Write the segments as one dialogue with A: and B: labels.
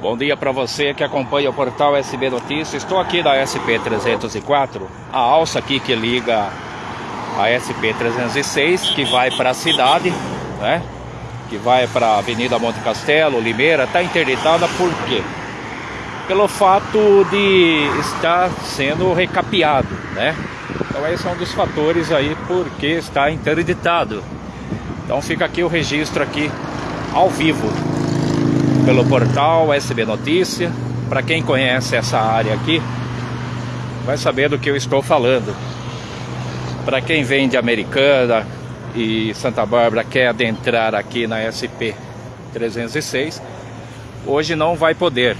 A: Bom dia para você que acompanha o portal SB Notícias. Estou aqui da SP 304, a alça aqui que liga a SP 306, que vai para a cidade, né? Que vai para a Avenida Monte Castelo, Limeira, está interditada por quê? Pelo fato de estar sendo recapeado, né? Então esse é um dos fatores aí porque está interditado. Então fica aqui o registro aqui ao vivo pelo portal SB Notícia. Para quem conhece essa área aqui, vai saber do que eu estou falando. Para quem vem de Americana e Santa Bárbara quer adentrar aqui na SP 306, hoje não vai poder.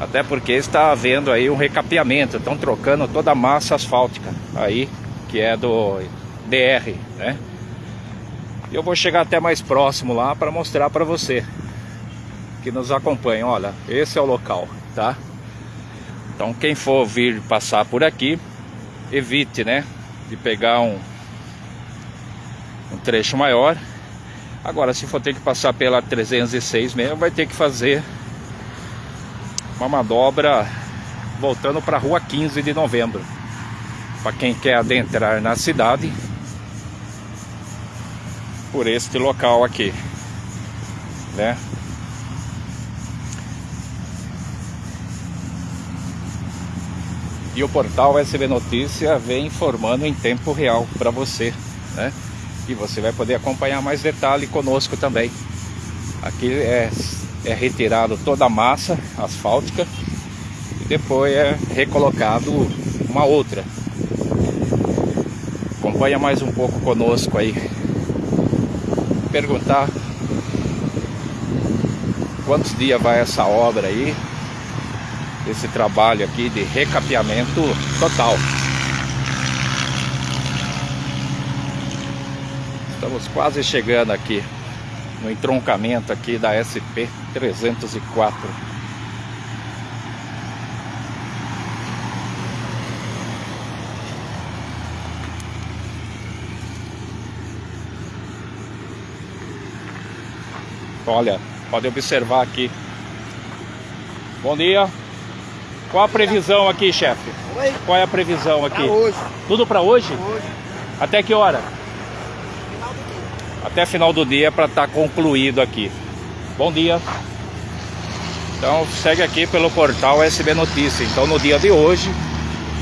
A: Até porque está havendo aí um recapeamento, estão trocando toda a massa asfáltica aí, que é do DR, né? Eu vou chegar até mais próximo lá para mostrar para você que nos acompanham. Olha, esse é o local, tá? Então quem for vir passar por aqui, evite, né? De pegar um, um trecho maior. Agora, se for ter que passar pela 306 mesmo, vai ter que fazer uma manobra voltando para a rua 15 de novembro. Para quem quer adentrar na cidade por este local aqui, né? E o portal SB Notícia vem informando em tempo real para você, né? E você vai poder acompanhar mais detalhe conosco também. Aqui é, é retirado toda a massa asfáltica e depois é recolocado uma outra. Acompanha mais um pouco conosco aí. Perguntar quantos dias vai essa obra aí, esse trabalho aqui de recapeamento total. Estamos quase chegando aqui no entroncamento aqui da SP 304. Olha, pode observar aqui. Bom dia. Qual a previsão aqui, chefe?
B: Oi?
A: Qual é a previsão aqui?
B: Pra hoje.
A: Tudo para hoje?
B: Hoje.
A: Até que hora?
B: Final do dia.
A: Até final do dia para estar concluído aqui. Bom dia. Então segue aqui pelo portal SB Notícia. Então no dia de hoje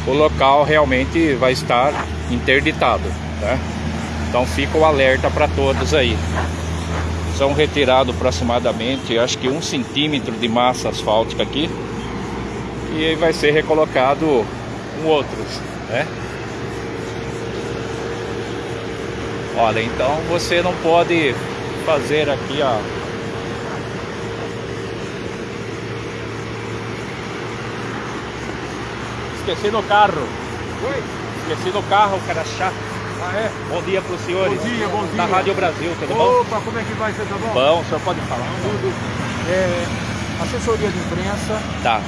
A: o local realmente vai estar interditado, né? Então fica o alerta para todos aí. São retirados aproximadamente, acho que um centímetro de massa asfáltica aqui e aí vai ser recolocado um outros, né? Olha, então você não pode fazer aqui, ó. Esqueci no carro.
B: Oi?
A: Esqueci no carro, cara chato.
B: Ah, é?
A: Bom dia para os senhores.
B: Bom dia, bom dia.
A: Da Rádio Brasil, tudo bom?
B: Opa, como é que vai? Você tá bom?
A: Bom, o senhor pode falar?
B: Tudo. É, assessoria de imprensa.
A: Tá,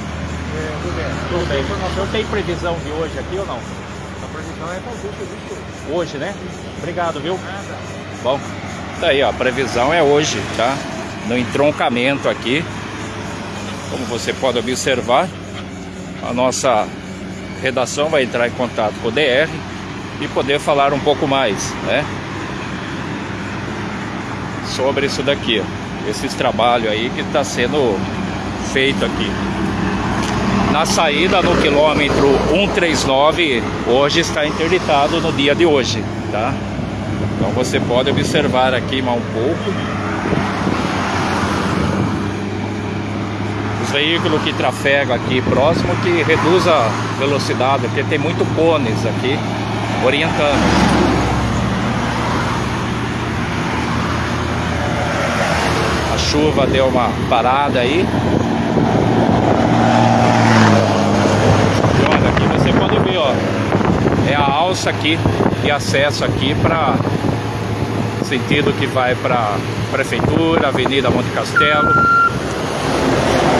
B: tudo bem.
A: tudo bem. O senhor tem previsão de hoje aqui ou não?
B: A previsão é fazer o serviço hoje.
A: Hoje, né? Obrigado, viu?
B: Nada.
A: Bom, tá aí, ó, a previsão é hoje, tá? No entroncamento aqui, como você pode observar, a nossa redação vai entrar em contato com o DR e poder falar um pouco mais, né? Sobre isso daqui, ó, esses trabalhos aí que está sendo feito aqui. Na saída no quilômetro 139, hoje está interditado no dia de hoje, tá? Então você pode observar aqui mais um pouco. Os veículos que trafegam aqui próximo que reduz a velocidade, porque tem muito cones aqui orientando. A chuva deu uma parada aí. E olha, aqui você pode ver, ó. É a alça aqui de acesso aqui para sentido que vai para prefeitura, Avenida Monte Castelo,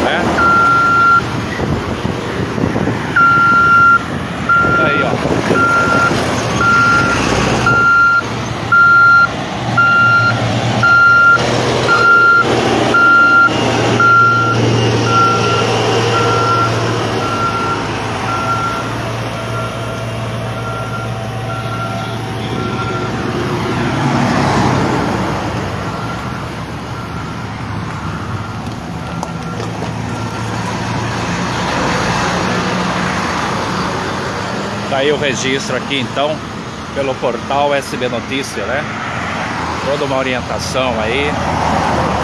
A: né? Aí, ó. Tá aí o registro aqui então, pelo portal SB Notícia, né? Toda uma orientação aí,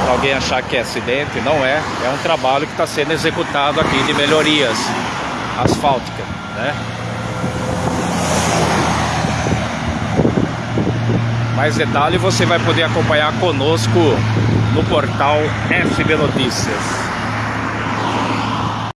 A: para alguém achar que é acidente, não é. É um trabalho que está sendo executado aqui de melhorias asfálticas, né? Mais detalhe você vai poder acompanhar conosco no portal SB Notícias.